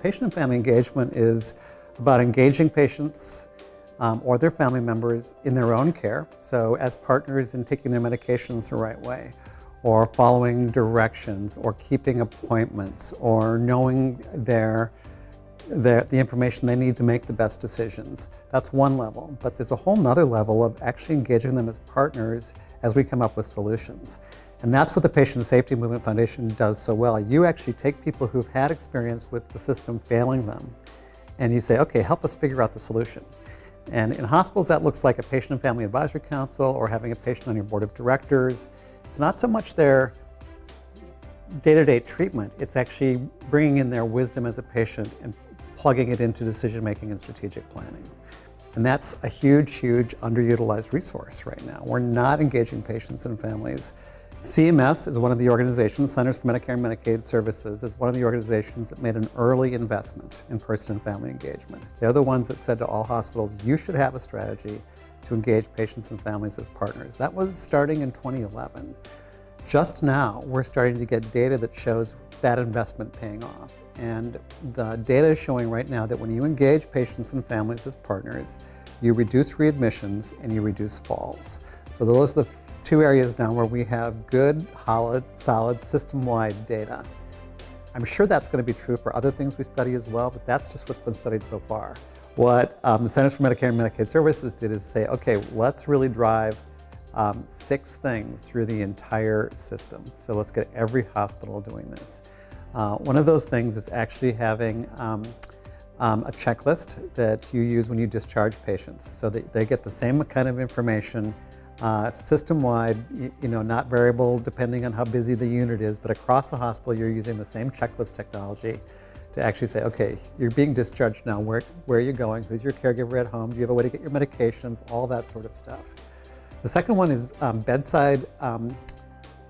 patient and family engagement is about engaging patients um, or their family members in their own care. So as partners in taking their medications the right way, or following directions, or keeping appointments, or knowing their, their, the information they need to make the best decisions. That's one level. But there's a whole nother level of actually engaging them as partners as we come up with solutions. And that's what the Patient Safety Movement Foundation does so well. You actually take people who've had experience with the system failing them, and you say, okay, help us figure out the solution. And in hospitals, that looks like a patient and family advisory council or having a patient on your board of directors. It's not so much their day-to-day -day treatment, it's actually bringing in their wisdom as a patient and plugging it into decision-making and strategic planning. And that's a huge, huge underutilized resource right now. We're not engaging patients and families CMS is one of the organizations, Centers for Medicare and Medicaid Services, is one of the organizations that made an early investment in person and family engagement. They're the ones that said to all hospitals, you should have a strategy to engage patients and families as partners. That was starting in 2011. Just now, we're starting to get data that shows that investment paying off. And the data is showing right now that when you engage patients and families as partners, you reduce readmissions and you reduce falls. So those are the two areas now where we have good, solid, system-wide data. I'm sure that's going to be true for other things we study as well, but that's just what's been studied so far. What um, the Centers for Medicare and Medicaid Services did is say, okay, let's really drive um, six things through the entire system. So let's get every hospital doing this. Uh, one of those things is actually having um, um, a checklist that you use when you discharge patients. So that they get the same kind of information uh, System-wide, you, know, not variable depending on how busy the unit is, but across the hospital you're using the same checklist technology to actually say, okay, you're being discharged now, where, where are you going, who's your caregiver at home, do you have a way to get your medications, all that sort of stuff. The second one is um, bedside um,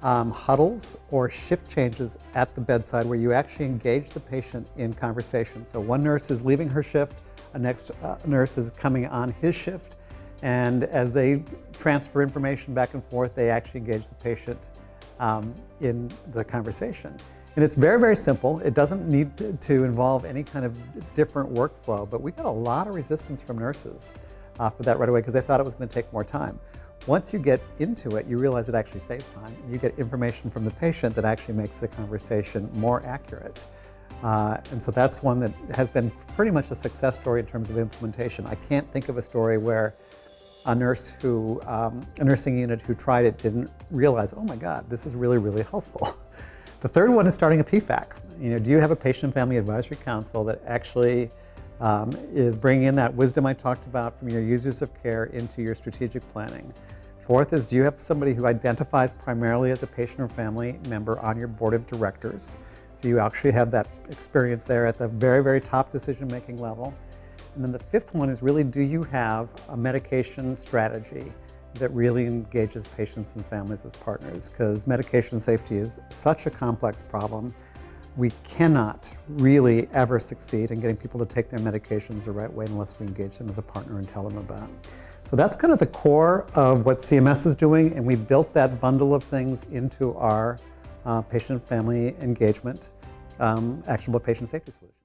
um, huddles or shift changes at the bedside where you actually engage the patient in conversation. So one nurse is leaving her shift, a next uh, nurse is coming on his shift, and as they transfer information back and forth, they actually engage the patient um, in the conversation. And it's very, very simple. It doesn't need to, to, involve any kind of different workflow, but we got a lot of resistance from nurses uh, for that right away because they thought it was going to take more time. Once you get into it, you realize it actually saves time. You get information from the patient that actually makes the conversation more accurate. Uh, and so that's one that has been pretty much a success story in terms of implementation. I can't think of a story where a nurse who, um, a nursing unit who tried it didn't realize, oh my God, this is really, really helpful. the third one is starting a PFAC. You know, do you have a patient family advisory council that actually um, is bringing in that wisdom I talked about from your users of care into your strategic planning? Fourth is, do you have somebody who identifies primarily as a patient or family member on your board of directors? So you actually have that experience there at the very, very top decision-making level. And then the fifth one is really, do you have a medication strategy that really engages patients and families as partners? Because medication safety is such a complex problem. We cannot really ever succeed in getting people to take their medications the right way unless we engage them as a partner and tell them about it. So that's kind of the core of what CMS is doing, and we built that bundle of things into our uh, patient family engagement um, actionable patient safety solution.